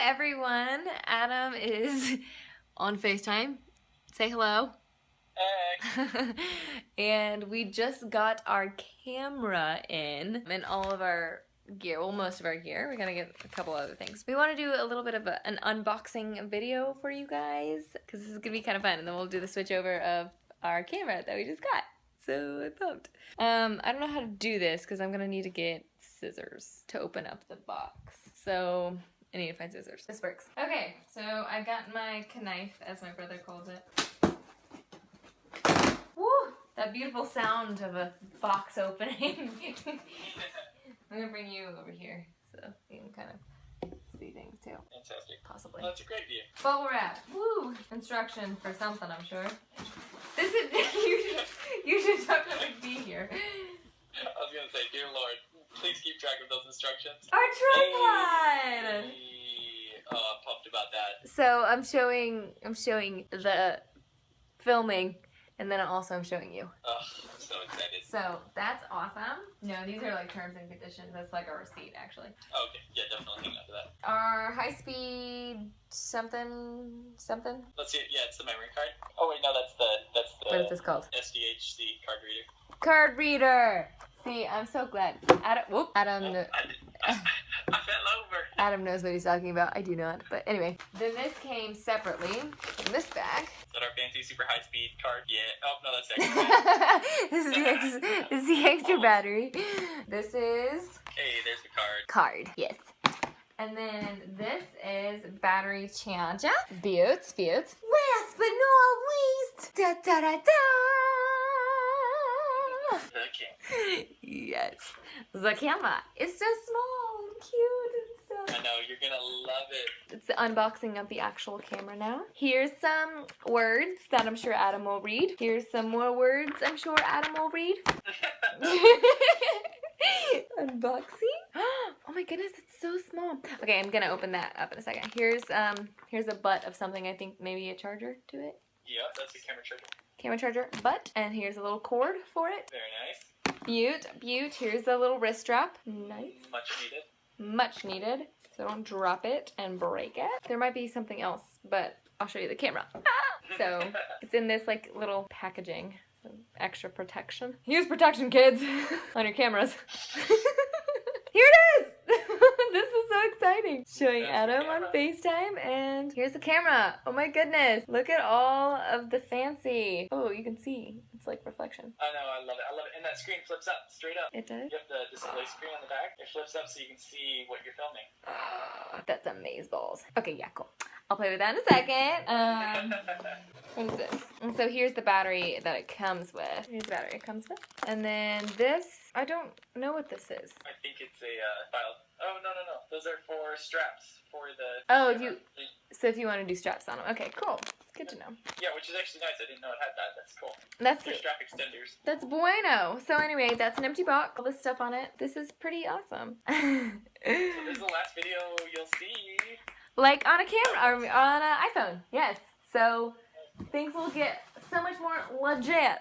everyone. Adam is on FaceTime. Say hello. Hey. and we just got our camera in and all of our gear, well most of our gear. We're gonna get a couple other things. We want to do a little bit of a, an unboxing video for you guys because this is gonna be kind of fun and then we'll do the switch over of our camera that we just got. So I'm pumped. Um, I don't know how to do this because I'm gonna need to get scissors to open up the box. So I need to find scissors. This works. Okay, so I got my knife, as my brother calls it. Woo! That beautiful sound of a box opening. I'm gonna bring you over here so you can kind of see things too, Fantastic. possibly. Well, that's a great view. Bubble wrap. Woo! Instruction for something, I'm sure. This is you. Should, you should definitely be here. I was gonna say, dear Lord, please keep track of those instructions. Our tripod. Hey. Oh, I'm pumped about that. So I'm showing. I'm showing the filming, and then also I'm showing you. Oh, I'm so excited. So that's awesome. No, these are like terms and conditions. That's like a receipt, actually. Oh, okay, yeah, definitely hang on to that. Our high speed something something. Let's see. Yeah, it's the memory card. Oh wait, no, that's the that's the. What is this called? SDHC card reader. Card reader. See, I'm so glad. Adam, whoop. Adam, Oh, I, I, I fell over. Adam knows what he's talking about. I do not. But anyway, then this came separately in this bag. Is that our fancy super high speed card? Yeah. Oh no, that's extra. this is the ex- this is the extra oh. battery. This is hey, there's the card. card. Yes. And then this is battery charger. Buttes, buttes. Last but not least, da da da da. The king. yes, the camera. It's so small and cute and I know you're gonna love it. It's the unboxing of the actual camera now. Here's some words that I'm sure Adam will read. Here's some more words I'm sure Adam will read. Unboxing. Oh my goodness, it's so small. Okay, I'm gonna open that up in a second. Here's um here's a butt of something I think maybe a charger to it. yeah, that's the camera charger. Camera charger butt. And here's a little cord for it. Very nice. Beaut, beaut. Here's the little wrist strap. Nice. Much needed. Much needed. So don't drop it and break it. There might be something else, but I'll show you the camera. Ah! So it's in this like little packaging. So extra protection. Use protection, kids, on your cameras. Here it is! this is so exciting. Showing Adam on. FaceTime and here's the camera. Oh my goodness. Look at all of the fancy. Oh, you can see. It's like reflection. I know, I love it. I love it. And that screen flips up straight up. It does? You have the display screen on the back. It flips up so you can see what you're filming. That's amaze balls. Okay, yeah, cool. I'll play with that in a second. Um, what is this? And so here's the battery that it comes with. Here's the battery it comes with. And then this, I don't know what this is. I think it's a uh, file. Those are for straps for the. Oh, camera. you- So if you want to do straps on them. Okay, cool. Good to know. Yeah, which is actually nice. I didn't know it had that. That's cool. That's They're strap extenders. that's bueno. So anyway, that's an empty box. All this stuff on it. This is pretty awesome. So this is the last video you'll see. like on a camera or on an iPhone. Yes. So things will get so much more legit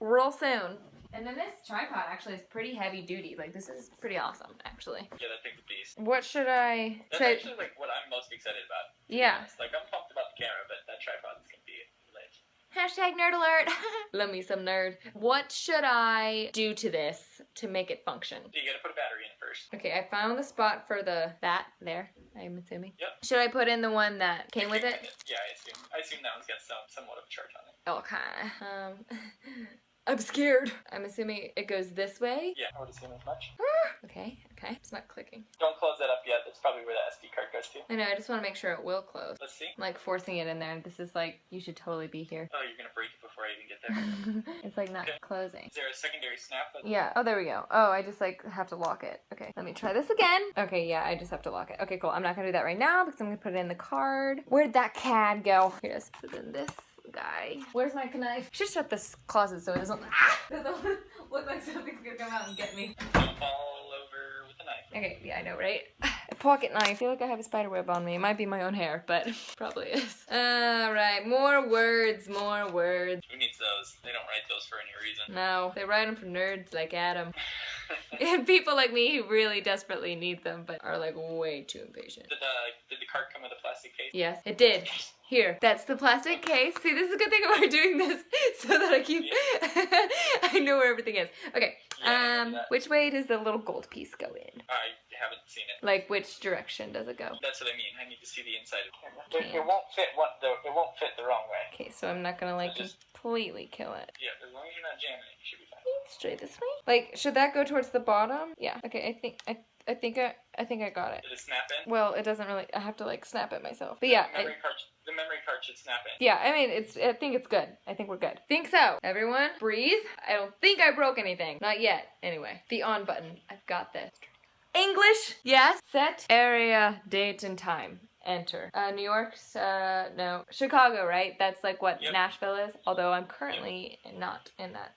real soon. And then this tripod actually is pretty heavy duty. Like this is pretty awesome actually. Yeah, that thing's a beast. What should I? That's Should I actually like what I'm most excited about. yeah. Like I'm pumped about the camera, but that tripod is gonna be lit. Hashtag nerd alert. Love me some nerd. What should I do to this to make it function? You gotta put a battery in first. Okay, I found the spot for the that there. I'm assuming. Yep. Should I put in the one that came with it? Yeah, I assume. I assume that one's got some somewhat of a charge on it. Okay. Um, I'm scared. I'm assuming it goes this way. Yeah, I would assume as much. Okay, okay. It's not clicking. Don't close that up yet. That's probably where the SD card goes to. I know, I just want to make sure it will close. Let's see. I'm like forcing it in there. This is like, you should totally be here. Oh, you're gonna break it before I even get there. it's like not Okay. closing. Is there a secondary snap? Yeah, oh, there we go. Oh, I just like have to lock it. Okay, let me try this again. Okay, yeah, I just have to lock it. Okay, cool. I'm not gonna do that right now because I'm gonna put it in the card. Where'd that CAD go? Here, let's put it in this guy. Where's my knife? Should shut this closet so it doesn't, ah, doesn't look like something's gonna come out and get me. Okay, yeah, I know, right? A pocket knife. I feel like I have a spider web on me. It might be my own hair, but probably is. Alright, more words, more words. Who needs those? They don't write those for any reason. No, they write them for nerds like Adam. and people like me who really desperately need them, but are like way too impatient. Did, uh, did the card come with a plastic case? Yes, it did. Here, that's the plastic case. See, this is a good thing we're doing this so that I keep, I know where everything is. Okay, Yeah, um, which way does the little gold piece go in? I haven't seen it. Like, which direction does it go? That's what I mean. I need to see the inside of the camera. Okay. It, it won't fit one. The, it won't fit the wrong way. Okay, so I'm not gonna like Just- completely kill it. Yeah, as long as you're not jamming it, you should be fine. Straight this way? Like, should that go towards the bottom? Yeah. Okay, I think I I think I I think I got it. Did it snap in? Well, it doesn't really. I have to like snap it myself. But yeah, the I, memory card. The memory card should snap in. yeah. I mean, it's. I think it's good. I think we're good. Think so. Everyone, breathe. I don't think I broke anything. Not yet. Anyway, the on button. I've got this. English. Yes. Set area, date, and time. Enter. Uh, New York's. Uh, no. Chicago. Right. That's like what Yep. Nashville is. Although I'm currently not in that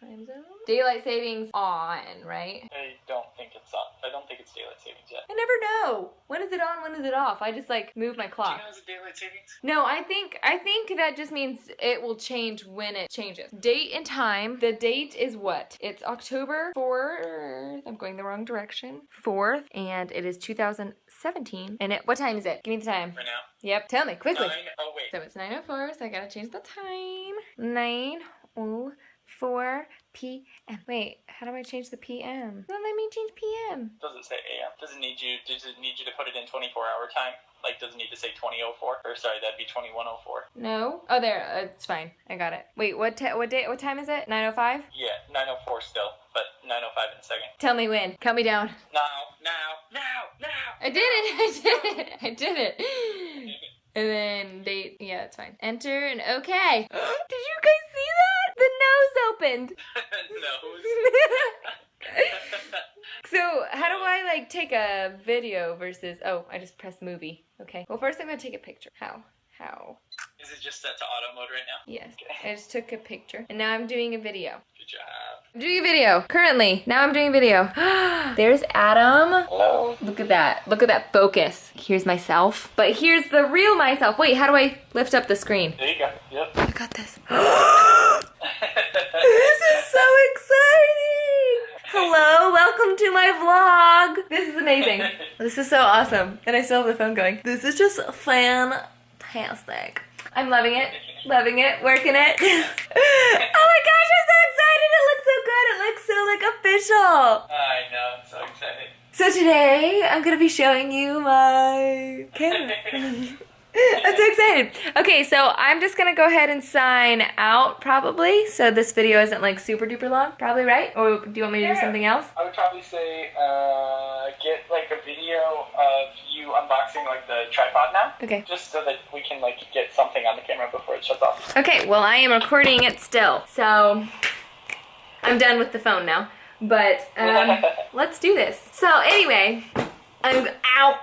time zone. Daylight savings on. Right. I don't think it's on. I don't think it's daylight savings yet. I never know. When is it on? When is it off? I just like move my Do you clock. know it's daylight savings? No, I think I think that just means it will change when it changes. Date and time. The date is what? It's October 4th. I'm going the wrong direction. 4th and it is 2017. And it what time is it? Give me the time. Right now. Yep, tell me quickly. Nine. Oh wait. So it's 9:04, so I got to change the time. Oh 9:04 p.m. Wait, how do I change the p.m.? Don't let me change p.m. Does it say AM? Does it need you? Does it need you to put it in 24 hour time? Like, doesn't need to say 2004? Or sorry, that'd be 2104. No. Oh, there. Uh, it's fine. I got it. Wait, what? T- what day? What time is it? 9:05. Yeah, 904 still, but 905 in a second. Tell me when. Count me down. Now, now, now, now. I did it. I did it. I did it. And then date. Yeah, it's fine. Enter and okay. did you guys see that? The nose opened. Nose. so how do I like take a video versus? Oh, I just press movie. Okay. Well, first I'm gonna take a picture. How? How? Is it just set to auto mode right now? Yes. I just took a picture, and now I'm doing a video. Good job. I'm doing a video currently. Now I'm doing a video. There's Adam. Hello. Look at that. Look at that focus. Here's myself. But here's the real myself. Wait, how do I lift up the screen? There you go. Yep. I got this is so exciting. Hello, welcome to my vlog. This is amazing. This is so awesome. And I still have the phone going. This is just fantastic. I'm loving it. Loving it. Working it. oh my gosh, I'm so excited. It looks so good. It looks so like official. I know. I'm so excited. So today I'm gonna be showing you my camera. I'm so excited. Okay, so I'm just gonna go ahead and sign out probably. So this video isn't like super duper long, probably right? Or do you want me to do something else? I would probably say uh, get like a video of you unboxing like the tripod now, Okay. just so that we can like get something on the camera before it shuts off. Okay, well I am recording it still. So I'm done with the phone now. But um, let's do this. So anyway, I'm ow.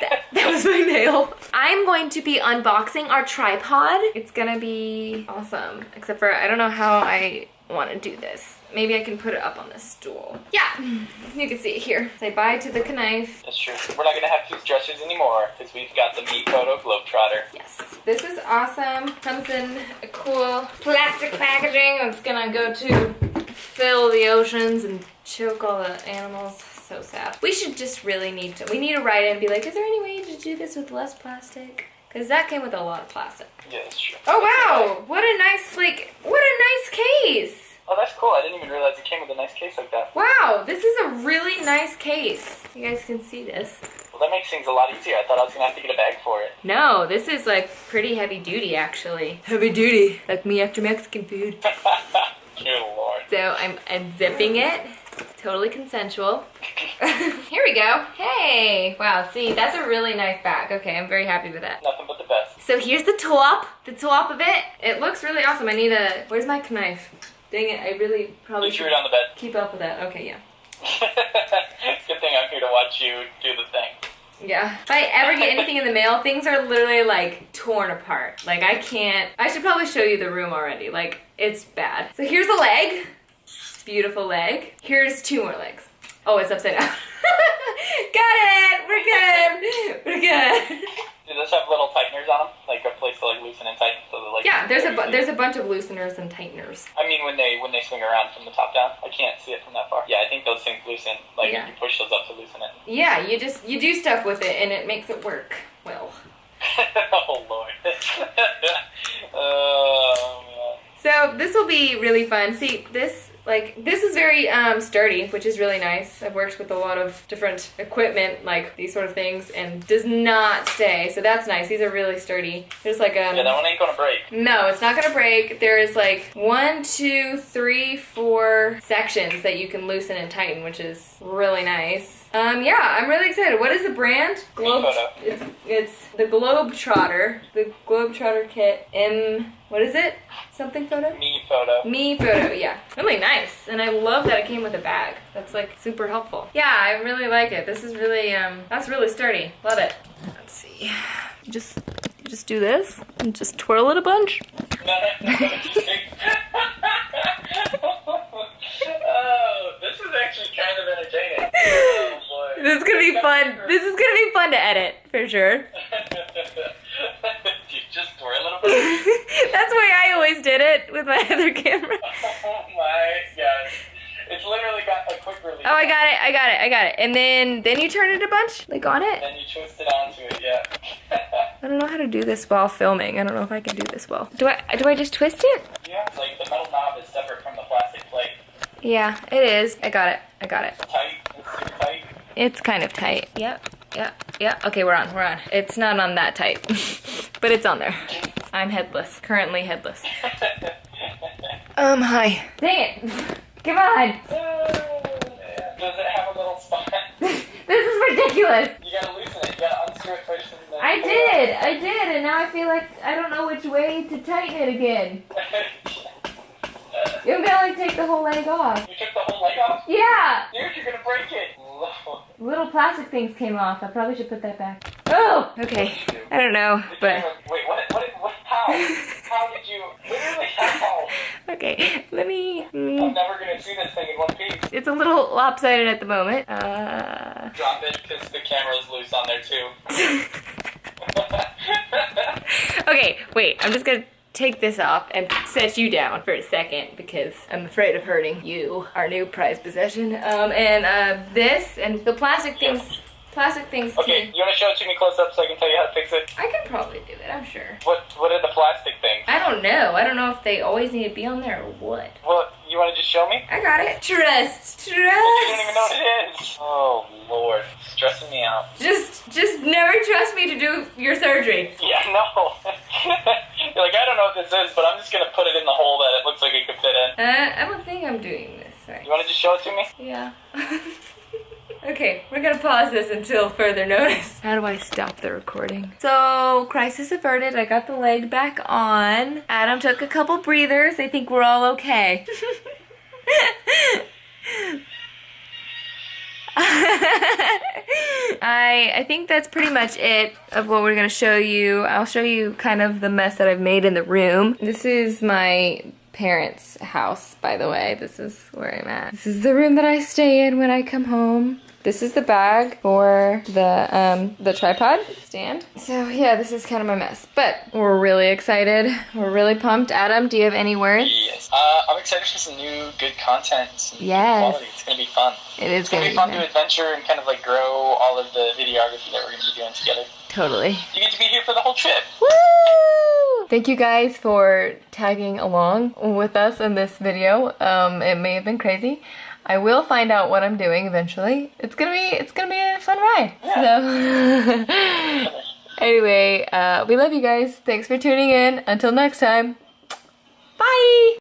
That, that was my nail. I'm going to be unboxing our tripod. It's gonna be awesome. Except for I don't know how I want to do this. Maybe I can put it up on this stool. Yeah, you can see it here. Say bye to the knife. That's true. We're not gonna have tooth dressers anymore because we've got the MeFOTO Globetrotter. Yes. This is awesome. Comes in a cool plastic packaging. It's gonna go to fill the oceans and choke all the animals. So sad. We should just really need to, we need to write in and be like, is there any way to do this with less plastic? Because that came with a lot of plastic. Yeah, that's true. Oh wow, what a nice, like, what a nice case. Oh, that's cool. I didn't even realize it came with a nice case like that. Wow, this is a really nice case. You guys can see this. Well, that makes things a lot easier. I thought I was gonna have to get a bag for it. No, this is like pretty heavy duty actually. Heavy duty. Like me after Mexican food. Good lord. So I'm unzipping it. Totally consensual. Here we go. Hey! Wow, see, that's a really nice bag. Okay, I'm very happy with that. Nothing but the best. So here's the top. The top of it. It looks really awesome. I need a... Where's my knife? Dang it, I really probably You threw it on the bed. keep up with that. Okay, yeah. Good thing I'm here to watch you do the thing. Yeah. If I ever get anything in the mail, things are literally like torn apart. Like I can't. I should probably show you the room already. Like it's bad. So here's a leg. Beautiful leg. Here's two more legs. Oh, it's upside down. Got it. We're good. We're good. Do those have little tighteners on them, like a place to like loosen and tighten, so like Yeah, there's a bu- there's a bunch of looseners and tighteners. I mean, when they when they swing around from the top down, I can't see it from that far. Yeah, I think those things loosen. Like Yeah. you push those up to loosen it. Yeah, you just you do stuff with it and it makes it work well. oh lord. oh man. So this will be really fun. See, this like this is very um, sturdy, which is really nice. I've worked with a lot of different equipment, like these sort of things, and does not stay. So that's nice. These are really sturdy. There's like a... Yeah, that one ain't gonna break. No, it's not gonna break. There is like one, two, three, four sections that you can loosen and tighten, which is really nice. Um, yeah, I'm really excited. What is the brand? Globe. It's, it's the Globetrotter. The Globetrotter kit. M. What is it? Something photo. MeFOTO. Me photo, yeah. Really nice. And I love that it came with a bag. That's like super helpful. Yeah, I really like it. This is really um that's really sturdy. Love it. Let's see. You just you just do this and just twirl it a bunch. Oh, this is actually kind of entertaining. Oh boy. This is gonna be fun. This is gonna be fun to edit for sure. you just twirl it a bit. That's the way I always did it with my other camera. Oh my god. It's literally got a quick release. Oh, I got it. I got it. I got it. And then then you turn it a bunch, like on it. Then you twist it onto it, yeah. I don't know how to do this while filming. I don't know if I can do this well. Do I do I just twist it? yeah, it's like the metal knob is separate from the plastic plate. Yeah, it is. I got it. I got it. Tight, it's tight. It's kind of tight. Yep. Yep. Yep. Okay, we're on. We're on. It's not on that tight, but it's on there. I'm headless. Currently headless. Um, hi. Dang it. Come on. Does it have a little spot? this is ridiculous. You gotta loosen it. You gotta unscrew it first I did. I did, and now I feel like I don't know which way to tighten it again. You I'm gonna like take the whole leg off. You took the whole leg off? Yeah. Dude, you're gonna break it. Little plastic things came off. I probably should put that back. Oh. Okay. I don't know, but. Wait, what? What? what how? How did you? Literally how? Okay. Let me. I'm mm, never gonna see this thing in one piece. It's a little lopsided at the moment. Uh. Drop it because the camera's loose on there too. okay, wait. I'm just gonna take this off and set you down for a second because I'm afraid of hurting you, our new prized possession. Um, and uh, this and the plastic things. Plastic things. okay, can- you wanna show it to me close up so I can tell you how to fix it? I can probably do it. I'm sure. What? What are the plastic things? I don't know. I don't know if they always need to be on there or what. Well, you wanna just show me? I got it. Trust. Trust. You don't even know what it is. Oh lord, stressing me out. Just, just never trust me to do your surgery. Yeah, no. You're like, I don't know what this is, but I'm just gonna put it in the hole that it looks like it could fit in. Uh, I don't think I'm doing this right. You wanna just show it to me? Yeah. okay, we're gonna pause this until further notice. How do I stop the recording? So, crisis averted. I got the leg back on. Adam took a couple breathers. I think we're all okay. I I think that's pretty much it of what we're gonna show you. I'll show you kind of the mess that I've made in the room. This is my parents' house, by the way. This is where I'm at. This is the room that I stay in when I come home. This is the bag for the um, the tripod stand. So yeah, this is kind of my mess, but we're really excited. We're really pumped. Adam, do you have any words? Yes. Uh, I'm excited for some new good content. Some Yes. quality. It's gonna be fun. It is It's gonna gonna be fun fun. to adventure and kind of like grow all of the videography that we're gonna be doing together. Totally. You get to be here for the whole trip. Woo! Thank you guys for tagging along with us in this video. Um, it may have been crazy. I will find out what I'm doing eventually. It's gonna be it's gonna be a fun ride. So anyway, uh, we love you guys. Thanks for tuning in. Until next time. Bye.